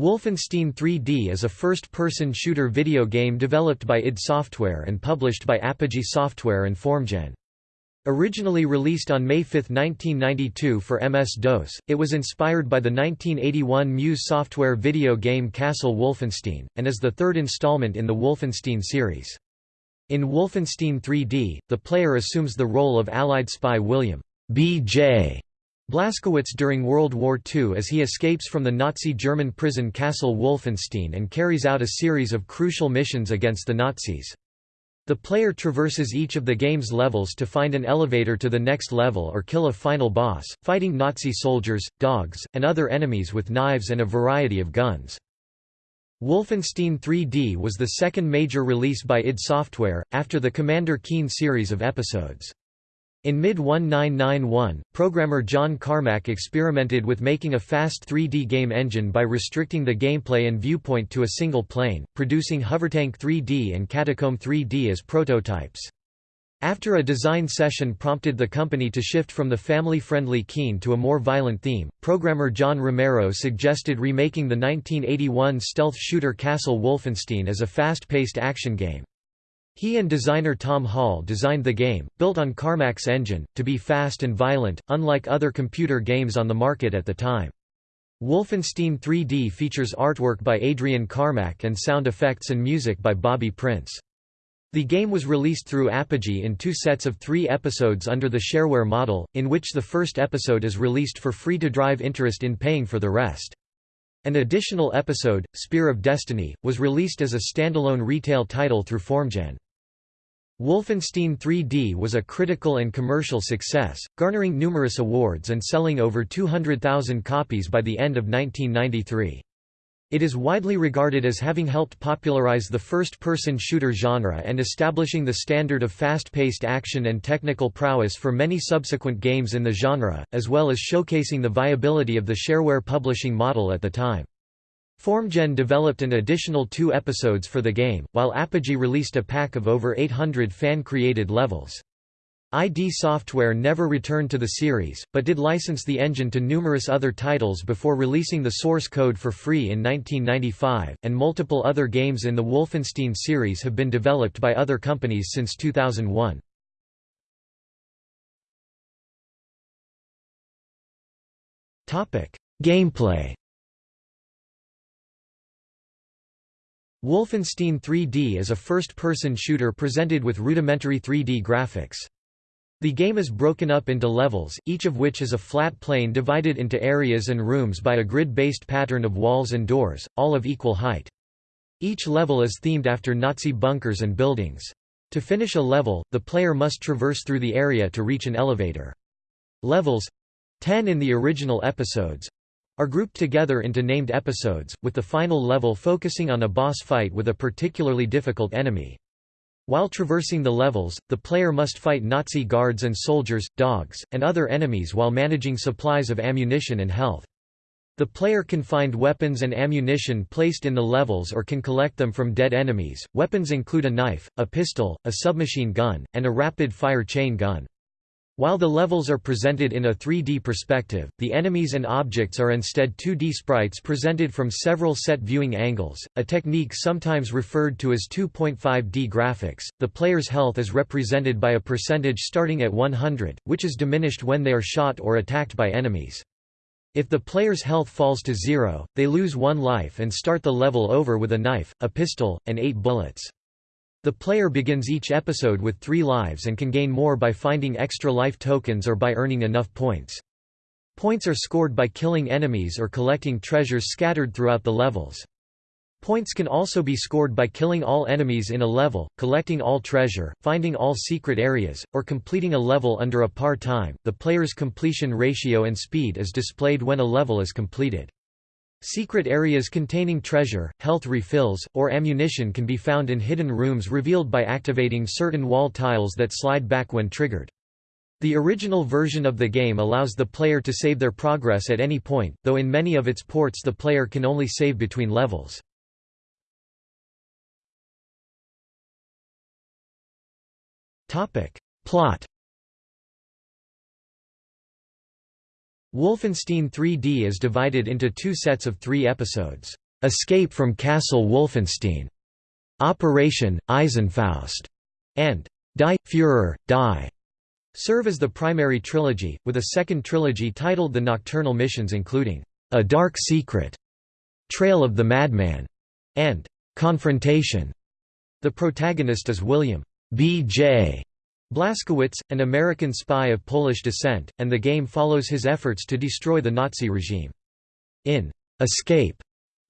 Wolfenstein 3D is a first-person shooter video game developed by id Software and published by Apogee Software and Formgen. Originally released on May 5, 1992 for MS-DOS, it was inspired by the 1981 Muse Software video game Castle Wolfenstein, and is the third installment in the Wolfenstein series. In Wolfenstein 3D, the player assumes the role of Allied spy William B.J. Blazkowicz during World War II as he escapes from the Nazi German prison Castle Wolfenstein and carries out a series of crucial missions against the Nazis. The player traverses each of the game's levels to find an elevator to the next level or kill a final boss, fighting Nazi soldiers, dogs, and other enemies with knives and a variety of guns. Wolfenstein 3D was the second major release by id Software, after the Commander Keen series of episodes. In mid-1991, programmer John Carmack experimented with making a fast 3D game engine by restricting the gameplay and viewpoint to a single plane, producing Hovertank 3D and Catacomb 3D as prototypes. After a design session prompted the company to shift from the family-friendly Keen to a more violent theme, programmer John Romero suggested remaking the 1981 stealth shooter Castle Wolfenstein as a fast-paced action game. He and designer Tom Hall designed the game, built on Carmack's engine, to be fast and violent, unlike other computer games on the market at the time. Wolfenstein 3D features artwork by Adrian Carmack and sound effects and music by Bobby Prince. The game was released through Apogee in two sets of three episodes under the shareware model, in which the first episode is released for free to drive interest in paying for the rest. An additional episode, Spear of Destiny, was released as a standalone retail title through Formgen. Wolfenstein 3D was a critical and commercial success, garnering numerous awards and selling over 200,000 copies by the end of 1993. It is widely regarded as having helped popularize the first-person shooter genre and establishing the standard of fast-paced action and technical prowess for many subsequent games in the genre, as well as showcasing the viability of the shareware publishing model at the time. Formgen developed an additional two episodes for the game, while Apogee released a pack of over 800 fan-created levels. id Software never returned to the series, but did license the engine to numerous other titles before releasing the source code for free in 1995, and multiple other games in the Wolfenstein series have been developed by other companies since 2001. Gameplay Wolfenstein 3D is a first-person shooter presented with rudimentary 3D graphics. The game is broken up into levels, each of which is a flat plane divided into areas and rooms by a grid-based pattern of walls and doors, all of equal height. Each level is themed after Nazi bunkers and buildings. To finish a level, the player must traverse through the area to reach an elevator. Levels—ten in the original episodes, are grouped together into named episodes, with the final level focusing on a boss fight with a particularly difficult enemy. While traversing the levels, the player must fight Nazi guards and soldiers, dogs, and other enemies while managing supplies of ammunition and health. The player can find weapons and ammunition placed in the levels or can collect them from dead enemies. Weapons include a knife, a pistol, a submachine gun, and a rapid-fire chain gun. While the levels are presented in a 3D perspective, the enemies and objects are instead 2D sprites presented from several set viewing angles, a technique sometimes referred to as 2.5D graphics. The player's health is represented by a percentage starting at 100, which is diminished when they are shot or attacked by enemies. If the player's health falls to zero, they lose one life and start the level over with a knife, a pistol, and eight bullets. The player begins each episode with three lives and can gain more by finding extra life tokens or by earning enough points. Points are scored by killing enemies or collecting treasures scattered throughout the levels. Points can also be scored by killing all enemies in a level, collecting all treasure, finding all secret areas, or completing a level under a par time. The player's completion ratio and speed is displayed when a level is completed. Secret areas containing treasure, health refills, or ammunition can be found in hidden rooms revealed by activating certain wall tiles that slide back when triggered. The original version of the game allows the player to save their progress at any point, though in many of its ports the player can only save between levels. Plot Wolfenstein 3D is divided into two sets of three episodes. Escape from Castle Wolfenstein, Operation Eisenfaust, and Die Führer, Die serve as the primary trilogy, with a second trilogy titled The Nocturnal Missions including A Dark Secret, Trail of the Madman, and Confrontation. The protagonist is William B.J. Blazkowicz, an American spy of Polish descent, and the game follows his efforts to destroy the Nazi regime. In Escape,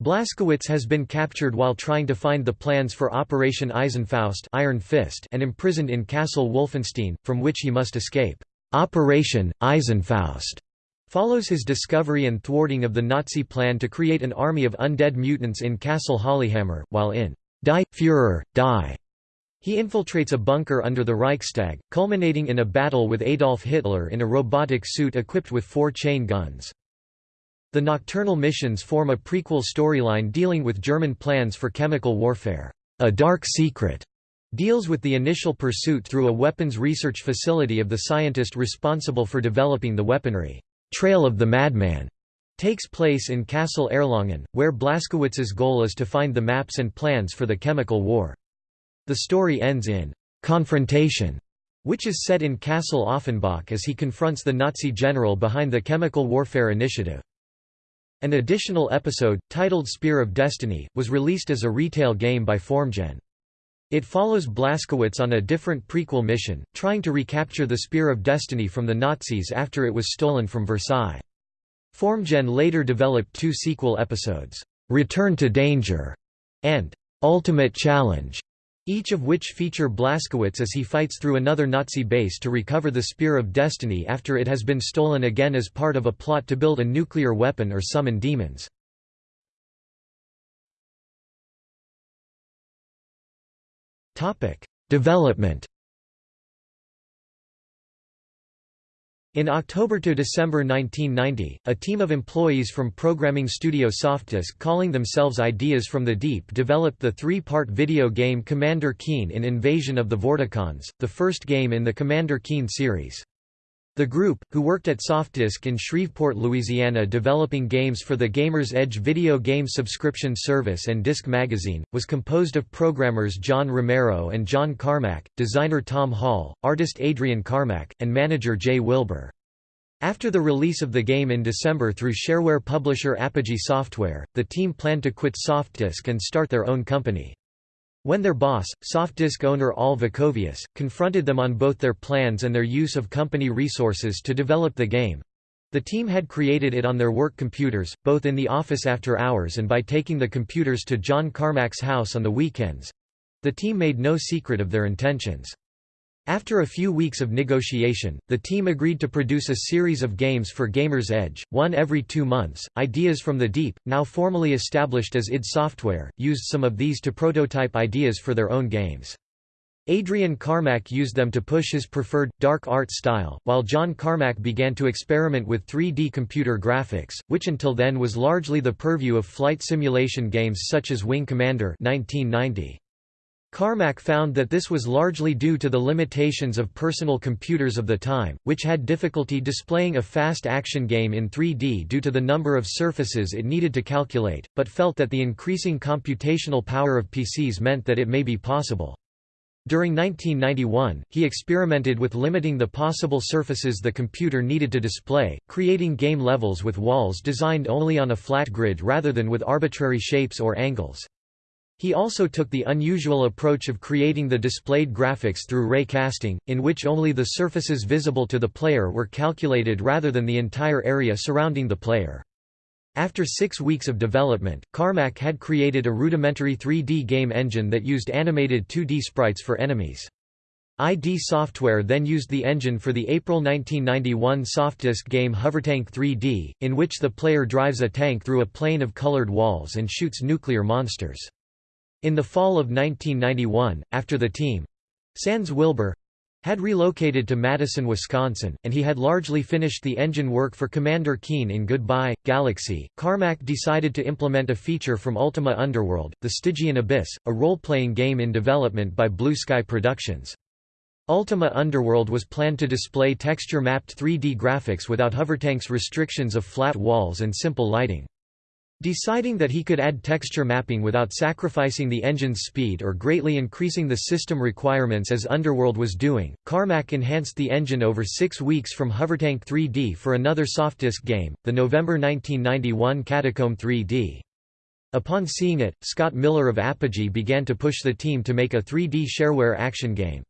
Blazkowicz has been captured while trying to find the plans for Operation Eisenfaust Iron Fist and imprisoned in Castle Wolfenstein, from which he must escape. Operation Eisenfaust follows his discovery and thwarting of the Nazi plan to create an army of undead mutants in Castle Hollehammer, while in Die Führer, Die he infiltrates a bunker under the Reichstag, culminating in a battle with Adolf Hitler in a robotic suit equipped with four chain guns. The Nocturnal Missions form a prequel storyline dealing with German plans for chemical warfare. A Dark Secret deals with the initial pursuit through a weapons research facility of the scientist responsible for developing the weaponry. Trail of the Madman takes place in Castle Erlangen, where Blazkowicz's goal is to find the maps and plans for the chemical war. The story ends in confrontation, which is set in Castle Offenbach as he confronts the Nazi general behind the chemical warfare initiative. An additional episode, titled Spear of Destiny, was released as a retail game by Formgen. It follows Blazkowicz on a different prequel mission, trying to recapture the Spear of Destiny from the Nazis after it was stolen from Versailles. Formgen later developed two sequel episodes, Return to Danger and Ultimate Challenge, each of which feature Blazkowicz as he fights through another Nazi base to recover the Spear of Destiny after it has been stolen again as part of a plot to build a nuclear weapon or summon demons. Development In October to December 1990, a team of employees from programming studio Softdisk calling themselves Ideas from the Deep developed the three-part video game Commander Keen in Invasion of the Vorticons, the first game in the Commander Keen series. The group, who worked at Softdisk in Shreveport, Louisiana developing games for the Gamer's Edge video game subscription service and Disc Magazine, was composed of programmers John Romero and John Carmack, designer Tom Hall, artist Adrian Carmack, and manager Jay Wilbur. After the release of the game in December through shareware publisher Apogee Software, the team planned to quit Softdisk and start their own company. When their boss, Softdisk owner Al Vekovius, confronted them on both their plans and their use of company resources to develop the game, the team had created it on their work computers, both in the office after hours and by taking the computers to John Carmack's house on the weekends. The team made no secret of their intentions. After a few weeks of negotiation, the team agreed to produce a series of games for Gamer's Edge, one every two months. Ideas from the Deep, now formally established as id Software, used some of these to prototype ideas for their own games. Adrian Carmack used them to push his preferred, dark art style, while John Carmack began to experiment with 3D computer graphics, which until then was largely the purview of flight simulation games such as Wing Commander 1990. Carmack found that this was largely due to the limitations of personal computers of the time, which had difficulty displaying a fast action game in 3D due to the number of surfaces it needed to calculate, but felt that the increasing computational power of PCs meant that it may be possible. During 1991, he experimented with limiting the possible surfaces the computer needed to display, creating game levels with walls designed only on a flat grid rather than with arbitrary shapes or angles. He also took the unusual approach of creating the displayed graphics through ray casting, in which only the surfaces visible to the player were calculated rather than the entire area surrounding the player. After six weeks of development, Carmack had created a rudimentary 3D game engine that used animated 2D sprites for enemies. ID Software then used the engine for the April 1991 Softdisk game Hovertank 3D, in which the player drives a tank through a plane of colored walls and shoots nuclear monsters. In the fall of 1991, after the team Sans Wilbur had relocated to Madison, Wisconsin, and he had largely finished the engine work for Commander Keen in Goodbye, Galaxy. Carmack decided to implement a feature from Ultima Underworld, The Stygian Abyss, a role-playing game in development by Blue Sky Productions. Ultima Underworld was planned to display texture-mapped 3D graphics without Hovertank's restrictions of flat walls and simple lighting. Deciding that he could add texture mapping without sacrificing the engine's speed or greatly increasing the system requirements as Underworld was doing, Carmack enhanced the engine over six weeks from Hovertank 3D for another softdisk game, the November 1991 Catacomb 3D. Upon seeing it, Scott Miller of Apogee began to push the team to make a 3D shareware action game.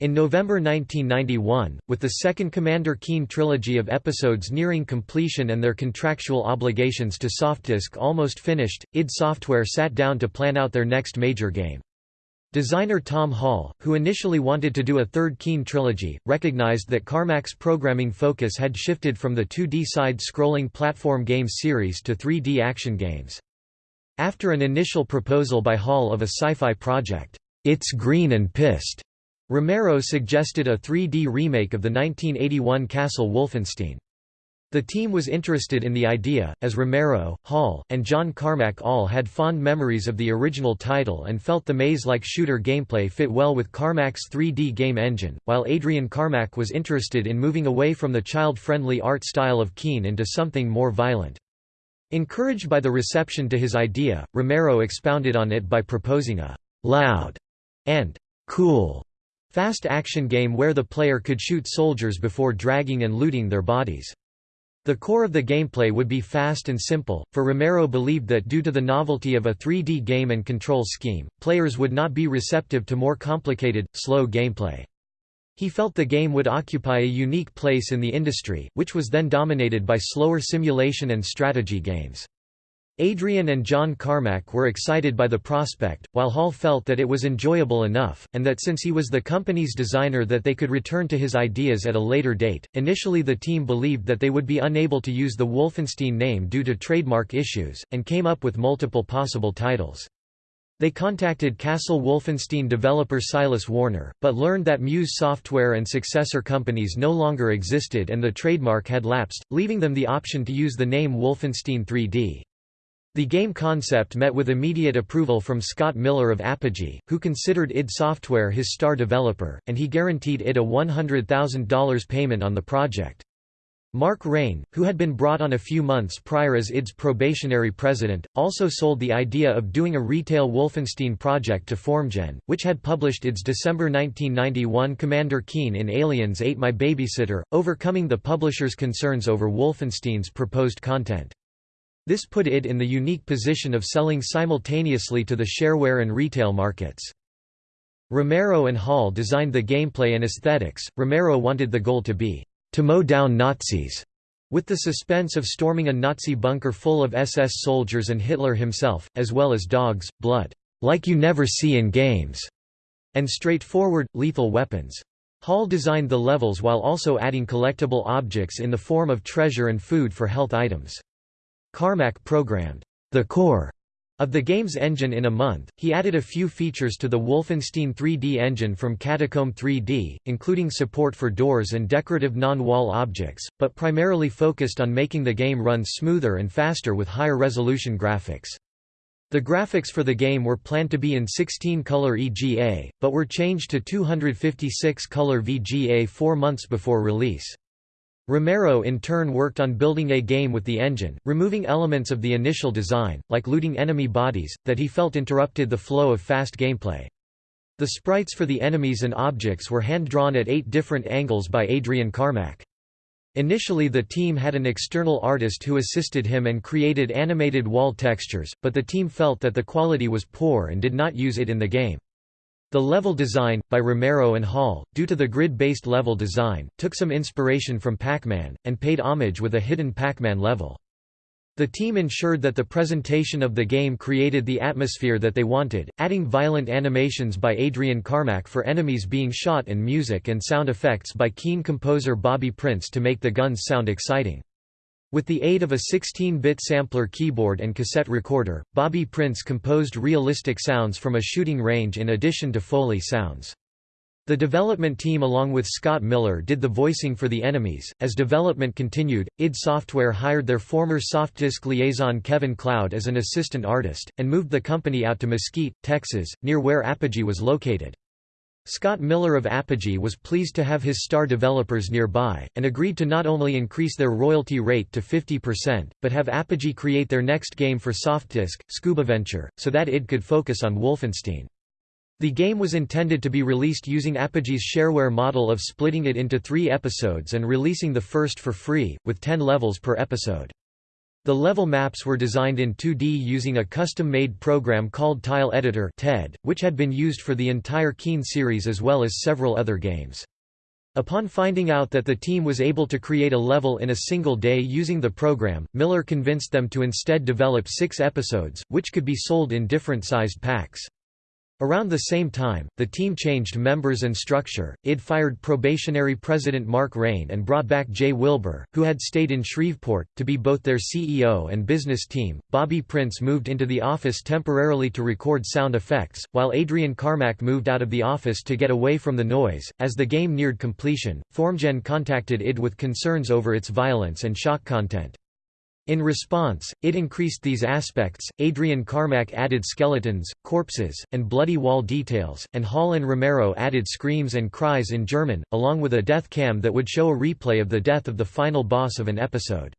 In November 1991, with the second Commander Keen trilogy of episodes nearing completion and their contractual obligations to Softdisk almost finished, id Software sat down to plan out their next major game. Designer Tom Hall, who initially wanted to do a third Keen trilogy, recognized that Carmack's programming focus had shifted from the 2D side-scrolling platform game series to 3D action games. After an initial proposal by Hall of a sci-fi project, It's Green and Pissed, Romero suggested a 3D remake of the 1981 Castle Wolfenstein. The team was interested in the idea, as Romero, Hall, and John Carmack all had fond memories of the original title and felt the maze-like shooter gameplay fit well with Carmack's 3D game engine, while Adrian Carmack was interested in moving away from the child-friendly art style of Keen into something more violent. Encouraged by the reception to his idea, Romero expounded on it by proposing a «loud» and «cool» Fast action game where the player could shoot soldiers before dragging and looting their bodies. The core of the gameplay would be fast and simple, for Romero believed that due to the novelty of a 3D game and control scheme, players would not be receptive to more complicated, slow gameplay. He felt the game would occupy a unique place in the industry, which was then dominated by slower simulation and strategy games. Adrian and John Carmack were excited by the prospect, while Hall felt that it was enjoyable enough, and that since he was the company's designer that they could return to his ideas at a later date. Initially the team believed that they would be unable to use the Wolfenstein name due to trademark issues, and came up with multiple possible titles. They contacted Castle Wolfenstein developer Silas Warner, but learned that Muse Software and successor companies no longer existed and the trademark had lapsed, leaving them the option to use the name Wolfenstein 3D. The game concept met with immediate approval from Scott Miller of Apogee, who considered id Software his star developer, and he guaranteed id a $100,000 payment on the project. Mark Rein, who had been brought on a few months prior as id's probationary president, also sold the idea of doing a retail Wolfenstein project to Formgen, which had published its December 1991 Commander Keen in Aliens Ate My Babysitter, overcoming the publisher's concerns over Wolfenstein's proposed content. This put id in the unique position of selling simultaneously to the shareware and retail markets. Romero and Hall designed the gameplay and aesthetics. Romero wanted the goal to be to mow down Nazis, with the suspense of storming a Nazi bunker full of SS soldiers and Hitler himself, as well as dogs, blood, like you never see in games, and straightforward, lethal weapons. Hall designed the levels while also adding collectible objects in the form of treasure and food for health items. Carmack programmed the core of the game's engine in a month, he added a few features to the Wolfenstein 3D engine from Catacomb 3D, including support for doors and decorative non-wall objects, but primarily focused on making the game run smoother and faster with higher resolution graphics. The graphics for the game were planned to be in 16-color EGA, but were changed to 256-color VGA four months before release. Romero in turn worked on building a game with the engine, removing elements of the initial design, like looting enemy bodies, that he felt interrupted the flow of fast gameplay. The sprites for the enemies and objects were hand-drawn at eight different angles by Adrian Carmack. Initially the team had an external artist who assisted him and created animated wall textures, but the team felt that the quality was poor and did not use it in the game. The level design, by Romero and Hall, due to the grid-based level design, took some inspiration from Pac-Man, and paid homage with a hidden Pac-Man level. The team ensured that the presentation of the game created the atmosphere that they wanted, adding violent animations by Adrian Carmack for enemies being shot and music and sound effects by keen composer Bobby Prince to make the guns sound exciting. With the aid of a 16-bit sampler keyboard and cassette recorder, Bobby Prince composed realistic sounds from a shooting range in addition to Foley sounds. The development team along with Scott Miller did the voicing for the enemies. As development continued, id Software hired their former Softdisk liaison Kevin Cloud as an assistant artist, and moved the company out to Mesquite, Texas, near where Apogee was located. Scott Miller of Apogee was pleased to have his star developers nearby, and agreed to not only increase their royalty rate to 50%, but have Apogee create their next game for Softdisk, Scubaventure, so that id could focus on Wolfenstein. The game was intended to be released using Apogee's shareware model of splitting it into three episodes and releasing the first for free, with 10 levels per episode. The level maps were designed in 2D using a custom-made program called Tile Editor TED, which had been used for the entire Keen series as well as several other games. Upon finding out that the team was able to create a level in a single day using the program, Miller convinced them to instead develop six episodes, which could be sold in different sized packs. Around the same time, the team changed members and structure. Id fired probationary president Mark Rein and brought back Jay Wilbur, who had stayed in Shreveport, to be both their CEO and business team. Bobby Prince moved into the office temporarily to record sound effects, while Adrian Carmack moved out of the office to get away from the noise. As the game neared completion, FormGen contacted id with concerns over its violence and shock content. In response, it increased these aspects. Adrian Carmack added skeletons, corpses, and bloody wall details, and Hall and Romero added screams and cries in German, along with a death cam that would show a replay of the death of the final boss of an episode.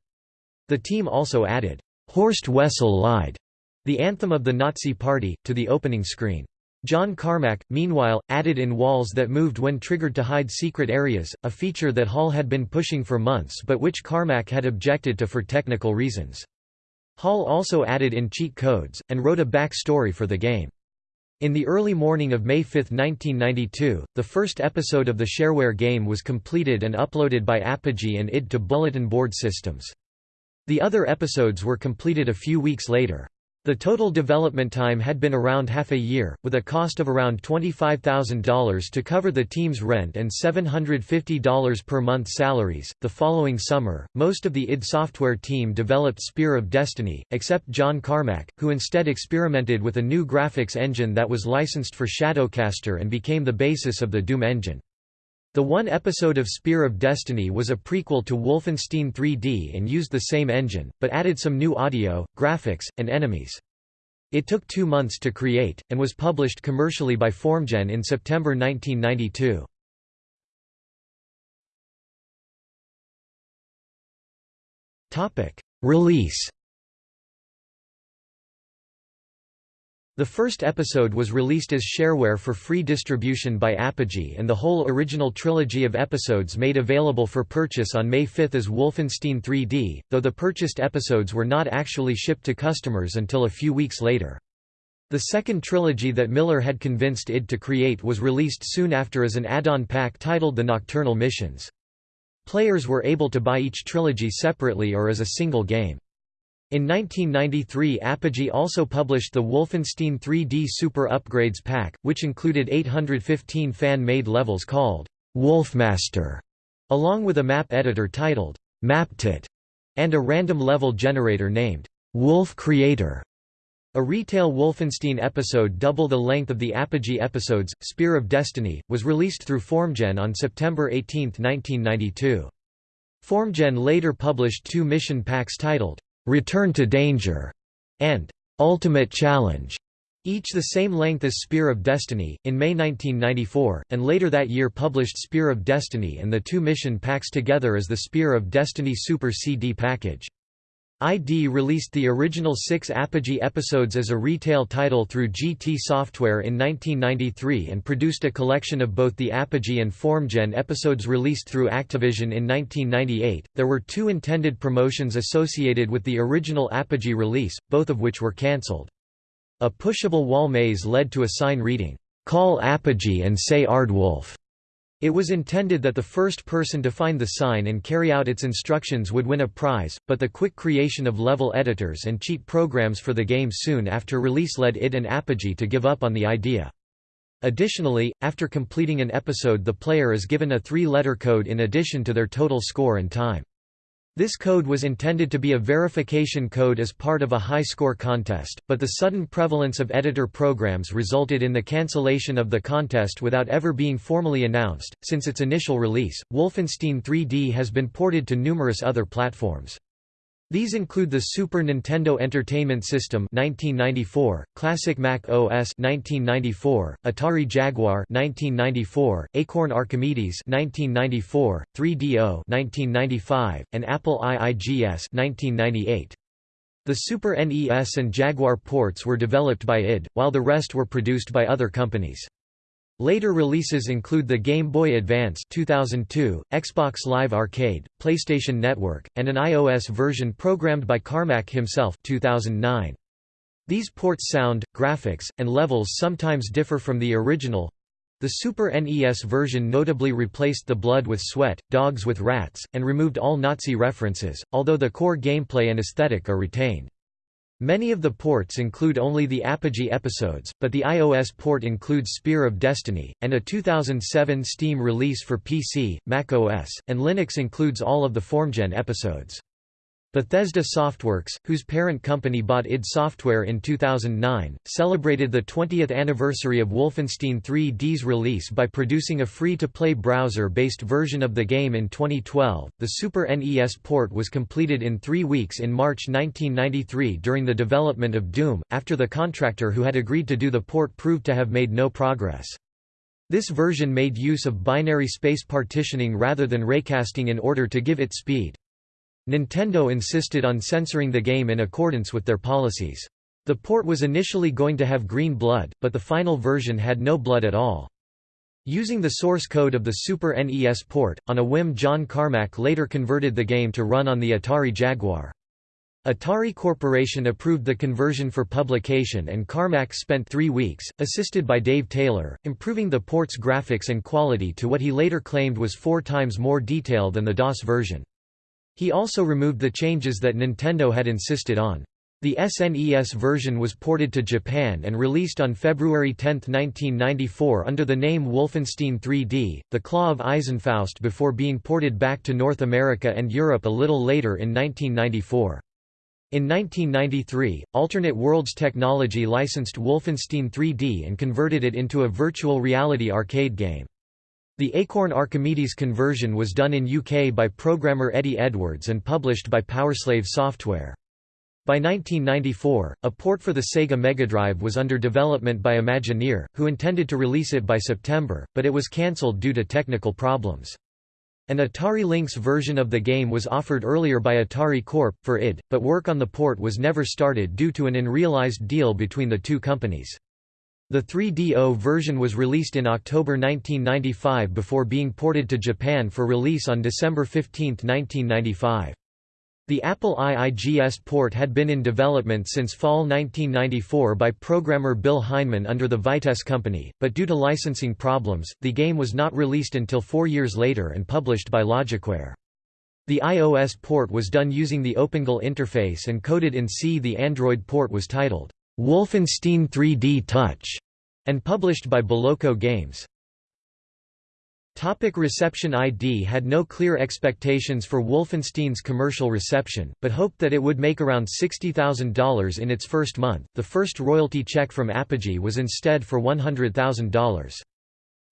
The team also added, Horst Wessel Lied, the anthem of the Nazi Party, to the opening screen. John Carmack, meanwhile, added in walls that moved when triggered to hide secret areas, a feature that Hall had been pushing for months but which Carmack had objected to for technical reasons. Hall also added in cheat codes, and wrote a back story for the game. In the early morning of May 5, 1992, the first episode of the shareware game was completed and uploaded by Apogee and id to bulletin board systems. The other episodes were completed a few weeks later. The total development time had been around half a year, with a cost of around $25,000 to cover the team's rent and $750 per month salaries. The following summer, most of the id Software team developed Spear of Destiny, except John Carmack, who instead experimented with a new graphics engine that was licensed for Shadowcaster and became the basis of the Doom engine. The one episode of Spear of Destiny was a prequel to Wolfenstein 3D and used the same engine, but added some new audio, graphics, and enemies. It took two months to create, and was published commercially by FormGen in September 1992. Release The first episode was released as shareware for free distribution by Apogee and the whole original trilogy of episodes made available for purchase on May 5 as Wolfenstein 3D, though the purchased episodes were not actually shipped to customers until a few weeks later. The second trilogy that Miller had convinced id to create was released soon after as an add-on pack titled The Nocturnal Missions. Players were able to buy each trilogy separately or as a single game. In 1993 Apogee also published the Wolfenstein 3D Super Upgrades Pack, which included 815 fan-made levels called Wolfmaster, along with a map editor titled MapEdit, and a random level generator named Wolf Creator. A retail Wolfenstein episode double the length of the Apogee episodes, Spear of Destiny, was released through FormGen on September 18, 1992. FormGen later published two mission packs titled Return to Danger, and Ultimate Challenge, each the same length as Spear of Destiny, in May 1994, and later that year published Spear of Destiny and the two mission packs together as the Spear of Destiny Super CD package. ID released the original six Apogee episodes as a retail title through GT Software in 1993 and produced a collection of both the Apogee and FormGen episodes released through Activision in 1998. There were two intended promotions associated with the original Apogee release, both of which were cancelled. A pushable wall maze led to a sign reading, Call Apogee and say Aardwolf. It was intended that the first person to find the sign and carry out its instructions would win a prize, but the quick creation of level editors and cheat programs for the game soon after release led id and Apogee to give up on the idea. Additionally, after completing an episode the player is given a three-letter code in addition to their total score and time. This code was intended to be a verification code as part of a high-score contest, but the sudden prevalence of editor programs resulted in the cancellation of the contest without ever being formally announced. Since its initial release, Wolfenstein 3D has been ported to numerous other platforms. These include the Super Nintendo Entertainment System 1994, Classic Mac OS 1994, Atari Jaguar 1994, Acorn Archimedes 1994, 3DO 1995, and Apple IIGS 1998. The Super NES and Jaguar ports were developed by id, while the rest were produced by other companies. Later releases include the Game Boy Advance 2002, Xbox Live Arcade, PlayStation Network, and an iOS version programmed by Carmack himself 2009. These ports sound, graphics, and levels sometimes differ from the original. The Super NES version notably replaced the blood with sweat, dogs with rats, and removed all Nazi references, although the core gameplay and aesthetic are retained. Many of the ports include only the Apogee episodes, but the iOS port includes Spear of Destiny, and a 2007 Steam release for PC, Mac OS, and Linux includes all of the FormGen episodes. Bethesda Softworks, whose parent company bought id Software in 2009, celebrated the 20th anniversary of Wolfenstein 3D's release by producing a free-to-play browser-based version of the game in 2012. The Super NES port was completed in three weeks in March 1993 during the development of Doom, after the contractor who had agreed to do the port proved to have made no progress. This version made use of binary space partitioning rather than raycasting in order to give it speed. Nintendo insisted on censoring the game in accordance with their policies. The port was initially going to have green blood, but the final version had no blood at all. Using the source code of the Super NES port, on a whim John Carmack later converted the game to run on the Atari Jaguar. Atari Corporation approved the conversion for publication and Carmack spent three weeks, assisted by Dave Taylor, improving the port's graphics and quality to what he later claimed was four times more detail than the DOS version. He also removed the changes that Nintendo had insisted on. The SNES version was ported to Japan and released on February 10, 1994 under the name Wolfenstein 3D, The Claw of Eisenfaust before being ported back to North America and Europe a little later in 1994. In 1993, Alternate Worlds Technology licensed Wolfenstein 3D and converted it into a virtual reality arcade game. The Acorn Archimedes conversion was done in UK by programmer Eddie Edwards and published by Powerslave Software. By 1994, a port for the Sega Mega Drive was under development by Imagineer, who intended to release it by September, but it was cancelled due to technical problems. An Atari Lynx version of the game was offered earlier by Atari Corp. for id, but work on the port was never started due to an unrealized deal between the two companies. The 3DO version was released in October 1995 before being ported to Japan for release on December 15, 1995. The Apple IIGS port had been in development since fall 1994 by programmer Bill Heineman under the Vitesse company, but due to licensing problems, the game was not released until four years later and published by Logicware. The iOS port was done using the OpenGL interface and coded in C. The Android port was titled, Wolfenstein 3D Touch, and published by Beloco Games. Topic reception ID had no clear expectations for Wolfenstein's commercial reception, but hoped that it would make around $60,000 in its first month. The first royalty check from Apogee was instead for $100,000.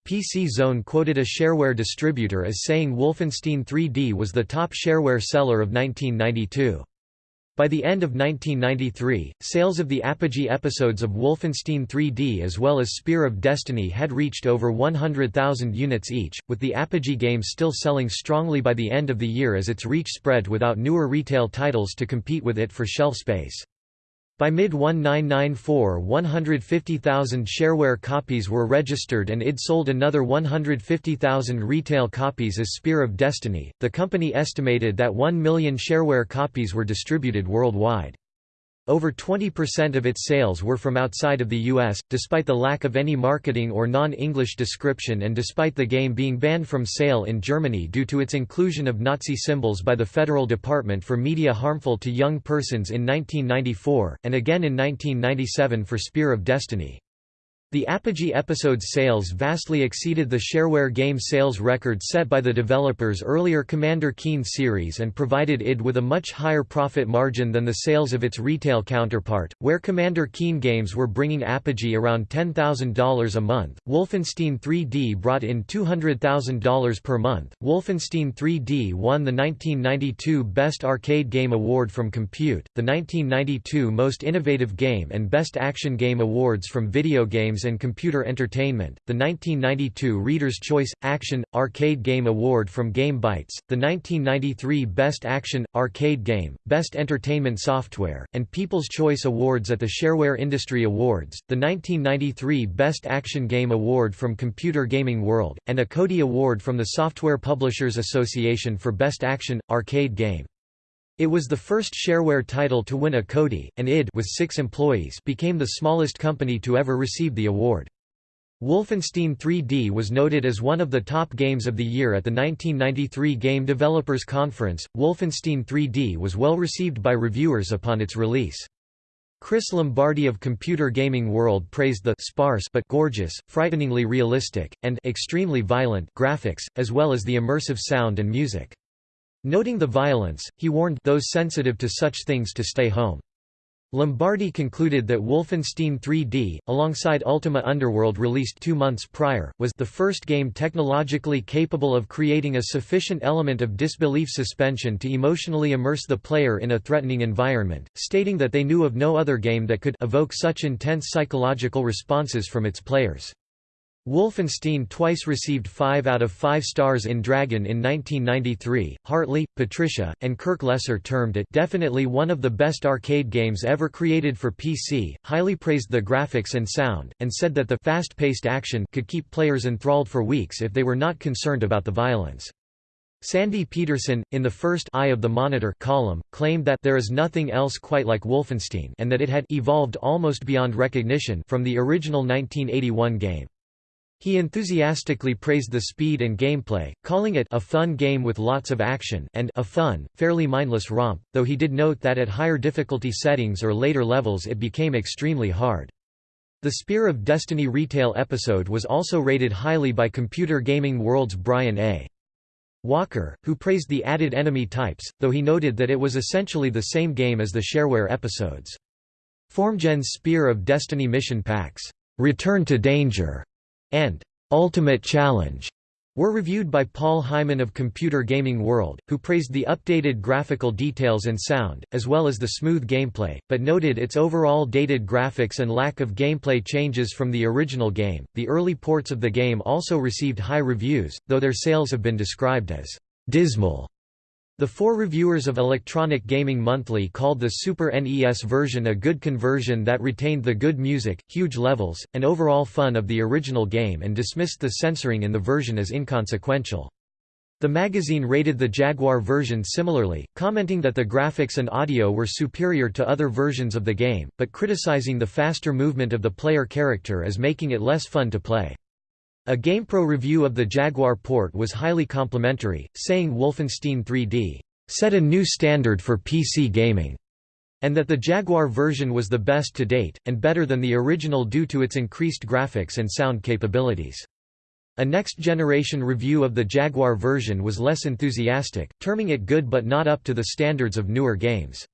PC Zone quoted a shareware distributor as saying Wolfenstein 3D was the top shareware seller of 1992. By the end of 1993, sales of the Apogee episodes of Wolfenstein 3D as well as Spear of Destiny had reached over 100,000 units each, with the Apogee game still selling strongly by the end of the year as its reach spread without newer retail titles to compete with it for shelf space. By mid-1994 150,000 shareware copies were registered and id sold another 150,000 retail copies as Spear of Destiny. The company estimated that 1 million shareware copies were distributed worldwide. Over 20% of its sales were from outside of the US, despite the lack of any marketing or non-English description and despite the game being banned from sale in Germany due to its inclusion of Nazi symbols by the Federal Department for Media harmful to young persons in 1994, and again in 1997 for Spear of Destiny. The Apogee episode's sales vastly exceeded the shareware game sales record set by the developer's earlier Commander Keen series and provided id with a much higher profit margin than the sales of its retail counterpart, where Commander Keen games were bringing Apogee around $10,000 a month. Wolfenstein 3D brought in $200,000 per month. Wolfenstein 3D won the 1992 Best Arcade Game Award from Compute, the 1992 Most Innovative Game and Best Action Game Awards from Video Games and Computer Entertainment, the 1992 Reader's Choice – Action – Arcade Game Award from Game Bytes, the 1993 Best Action – Arcade Game, Best Entertainment Software, and People's Choice Awards at the Shareware Industry Awards, the 1993 Best Action Game Award from Computer Gaming World, and a CODI Award from the Software Publishers Association for Best Action – Arcade Game. It was the first shareware title to win a CODI, and id with six employees became the smallest company to ever receive the award. Wolfenstein 3D was noted as one of the top games of the year at the 1993 Game Developers Conference. Wolfenstein 3D was well received by reviewers upon its release. Chris Lombardi of Computer Gaming World praised the sparse but gorgeous, frighteningly realistic, and extremely violent graphics, as well as the immersive sound and music. Noting the violence, he warned those sensitive to such things to stay home. Lombardi concluded that Wolfenstein 3D, alongside Ultima Underworld released two months prior, was the first game technologically capable of creating a sufficient element of disbelief suspension to emotionally immerse the player in a threatening environment, stating that they knew of no other game that could evoke such intense psychological responses from its players. Wolfenstein twice received 5 out of 5 stars in Dragon in 1993. Hartley, Patricia, and Kirk Lesser termed it definitely one of the best arcade games ever created for PC, highly praised the graphics and sound, and said that the fast-paced action could keep players enthralled for weeks if they were not concerned about the violence. Sandy Petersen, in the first Eye of the Monitor column, claimed that there is nothing else quite like Wolfenstein and that it had evolved almost beyond recognition from the original 1981 game. He enthusiastically praised the speed and gameplay, calling it a fun game with lots of action and a fun, fairly mindless romp, though he did note that at higher difficulty settings or later levels it became extremely hard. The Spear of Destiny retail episode was also rated highly by Computer Gaming World's Brian A. Walker, who praised the added enemy types, though he noted that it was essentially the same game as the shareware episodes. FormGen's Spear of Destiny mission packs, "'Return to Danger' and Ultimate Challenge were reviewed by Paul Hyman of Computer Gaming World, who praised the updated graphical details and sound, as well as the smooth gameplay, but noted its overall dated graphics and lack of gameplay changes from the original game. The early ports of the game also received high reviews, though their sales have been described as dismal. The four reviewers of Electronic Gaming Monthly called the Super NES version a good conversion that retained the good music, huge levels, and overall fun of the original game and dismissed the censoring in the version as inconsequential. The magazine rated the Jaguar version similarly, commenting that the graphics and audio were superior to other versions of the game, but criticizing the faster movement of the player character as making it less fun to play. A GamePro review of the Jaguar port was highly complimentary, saying Wolfenstein 3D set a new standard for PC gaming, and that the Jaguar version was the best to date, and better than the original due to its increased graphics and sound capabilities. A next-generation review of the Jaguar version was less enthusiastic, terming it good but not up to the standards of newer games.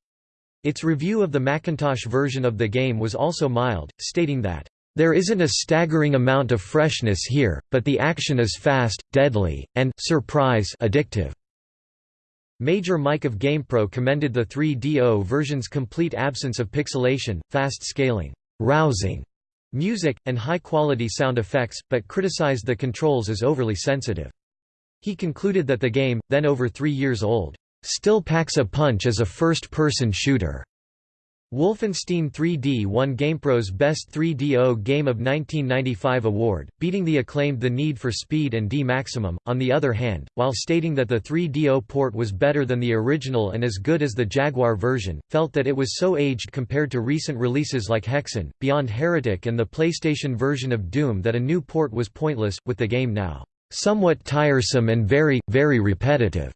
Its review of the Macintosh version of the game was also mild, stating that there isn't a staggering amount of freshness here, but the action is fast, deadly, and surprise addictive. Major Mike of GamePro commended the 3DO version's complete absence of pixelation, fast scaling, rousing music, and high-quality sound effects, but criticized the controls as overly sensitive. He concluded that the game, then over three years old, still packs a punch as a first-person shooter. Wolfenstein 3D won GamePro's Best 3DO Game of 1995 award, beating the acclaimed The Need for Speed and D Maximum. On the other hand, while stating that the 3DO port was better than the original and as good as the Jaguar version, felt that it was so aged compared to recent releases like Hexen, Beyond Heretic and the PlayStation version of Doom that a new port was pointless, with the game now somewhat tiresome and very, very repetitive.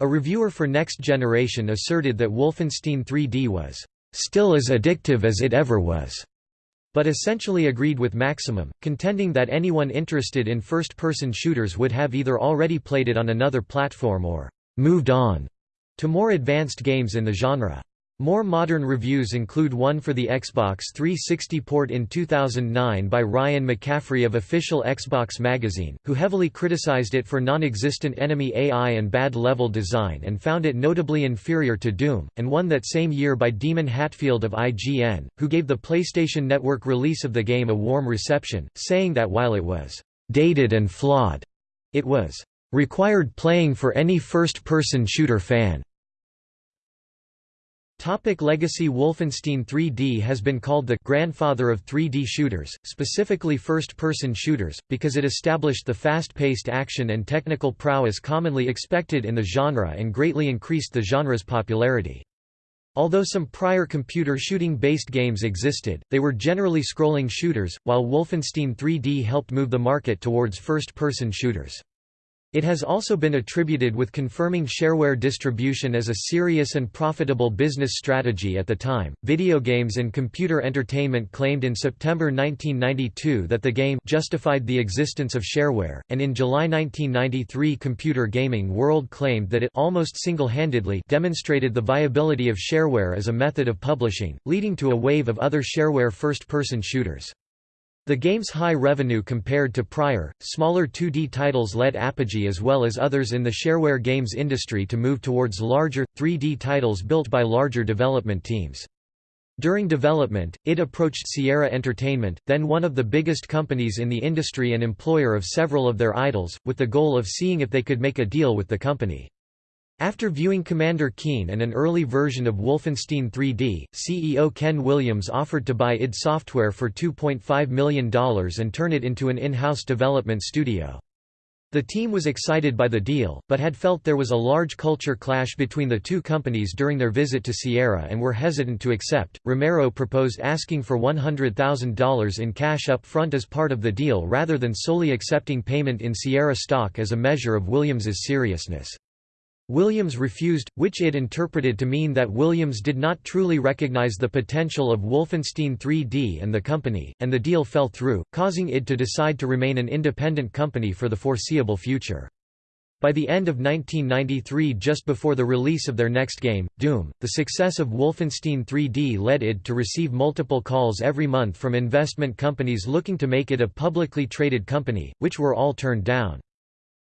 A reviewer for Next Generation asserted that Wolfenstein 3D was still as addictive as it ever was. but essentially agreed with Maximum, contending that anyone interested in first-person shooters would have either already played it on another platform or «moved on» to more advanced games in the genre. More modern reviews include one for the Xbox 360 port in 2009 by Ryan McCaffrey of official Xbox magazine, who heavily criticized it for non-existent enemy AI and bad level design and found it notably inferior to Doom, and one that same year by Daemon Hatfield of IGN, who gave the PlayStation Network release of the game a warm reception, saying that while it was «dated and flawed», it was «required playing for any first-person shooter fan». Topic legacy Wolfenstein 3D has been called the «grandfather of 3D shooters», specifically first-person shooters, because it established the fast-paced action and technical prowess commonly expected in the genre and greatly increased the genre's popularity. Although some prior computer shooting-based games existed, they were generally scrolling shooters, while Wolfenstein 3D helped move the market towards first-person shooters. It has also been attributed with confirming shareware distribution as a serious and profitable business strategy at the time. Video Games and Computer Entertainment claimed in September 1992 that the game justified the existence of shareware, and in July 1993 Computer Gaming World claimed that it almost single-handedly demonstrated the viability of shareware as a method of publishing, leading to a wave of other shareware first-person shooters. The game's high revenue compared to prior, smaller 2D titles led Apogee as well as others in the shareware games industry to move towards larger, 3D titles built by larger development teams. During development, it approached Sierra Entertainment, then one of the biggest companies in the industry and employer of several of their idols, with the goal of seeing if they could make a deal with the company. After viewing Commander Keen and an early version of Wolfenstein 3D, CEO Ken Williams offered to buy id Software for $2.5 million and turn it into an in-house development studio. The team was excited by the deal, but had felt there was a large culture clash between the two companies during their visit to Sierra and were hesitant to accept. Romero proposed asking for $100,000 in cash up front as part of the deal rather than solely accepting payment in Sierra stock as a measure of Williams's seriousness. Williams refused, which it interpreted to mean that Williams did not truly recognize the potential of Wolfenstein 3D and the company, and the deal fell through, causing id to decide to remain an independent company for the foreseeable future. By the end of 1993 just before the release of their next game, Doom, the success of Wolfenstein 3D led id to receive multiple calls every month from investment companies looking to make it a publicly traded company, which were all turned down.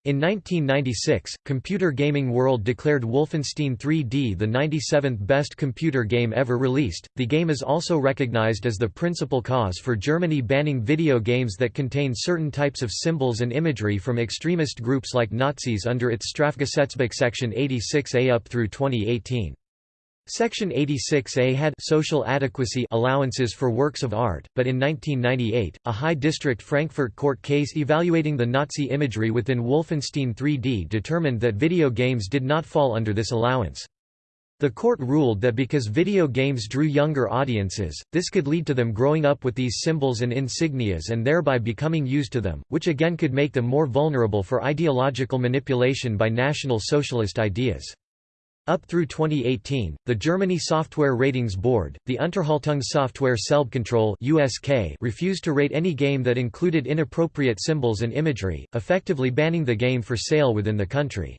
In 1996, Computer Gaming World declared Wolfenstein 3D the 97th best computer game ever released. The game is also recognized as the principal cause for Germany banning video games that contain certain types of symbols and imagery from extremist groups like Nazis under its Strafgesetzbuch section 86A up through 2018. Section 86A had social adequacy allowances for works of art, but in 1998, a High District Frankfurt court case evaluating the Nazi imagery within Wolfenstein 3D determined that video games did not fall under this allowance. The court ruled that because video games drew younger audiences, this could lead to them growing up with these symbols and insignias and thereby becoming used to them, which again could make them more vulnerable for ideological manipulation by National Socialist ideas. Up through 2018, the Germany Software Ratings Board, the Unterhaltungssoftware Selbstkontrolle (USK), refused to rate any game that included inappropriate symbols and imagery, effectively banning the game for sale within the country.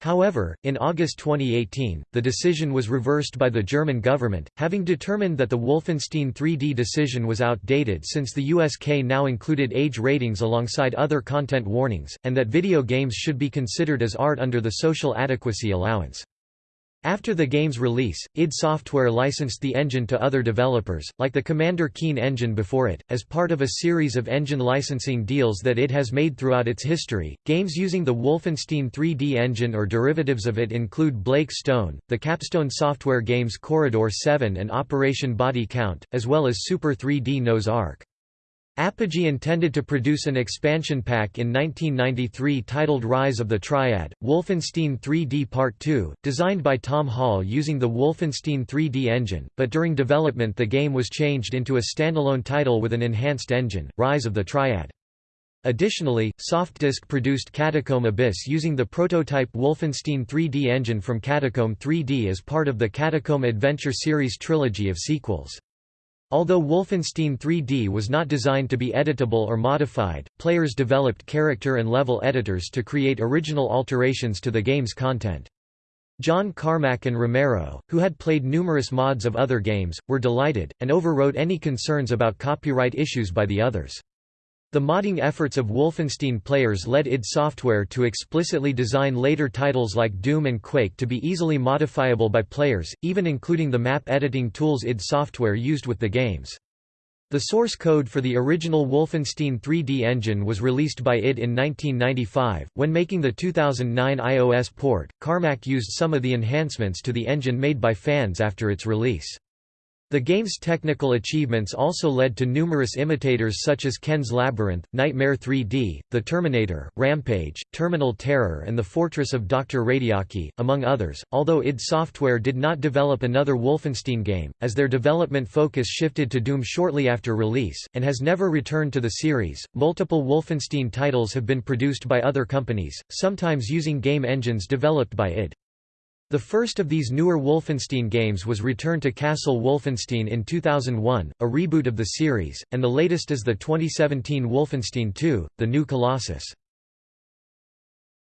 However, in August 2018, the decision was reversed by the German government, having determined that the Wolfenstein 3D decision was outdated since the USK now included age ratings alongside other content warnings, and that video games should be considered as art under the social adequacy allowance. After the game's release, id Software licensed the engine to other developers, like the Commander Keen engine before it, as part of a series of engine licensing deals that it has made throughout its history. Games using the Wolfenstein 3D engine or derivatives of it include Blake Stone, the Capstone Software games Corridor 7 and Operation Body Count, as well as Super 3D Noah's Ark. Apogee intended to produce an expansion pack in 1993 titled Rise of the Triad, Wolfenstein 3D Part 2, designed by Tom Hall using the Wolfenstein 3D engine, but during development the game was changed into a standalone title with an enhanced engine, Rise of the Triad. Additionally, Softdisk produced Catacomb Abyss using the prototype Wolfenstein 3D engine from Catacomb 3D as part of the Catacomb Adventure series trilogy of sequels. Although Wolfenstein 3D was not designed to be editable or modified, players developed character and level editors to create original alterations to the game's content. John Carmack and Romero, who had played numerous mods of other games, were delighted, and overrode any concerns about copyright issues by the others. The modding efforts of Wolfenstein players led id Software to explicitly design later titles like Doom and Quake to be easily modifiable by players, even including the map editing tools id Software used with the games. The source code for the original Wolfenstein 3D engine was released by id in 1995. When making the 2009 iOS port, Carmack used some of the enhancements to the engine made by fans after its release. The game's technical achievements also led to numerous imitators such as Ken's Labyrinth, Nightmare 3D, The Terminator, Rampage, Terminal Terror and The Fortress of Dr. Radiaki, among others, although id Software did not develop another Wolfenstein game, as their development focus shifted to Doom shortly after release, and has never returned to the series. Multiple Wolfenstein titles have been produced by other companies, sometimes using game engines developed by id. The first of these newer Wolfenstein games was Return to Castle Wolfenstein in 2001, a reboot of the series, and the latest is the 2017 Wolfenstein 2, The New Colossus.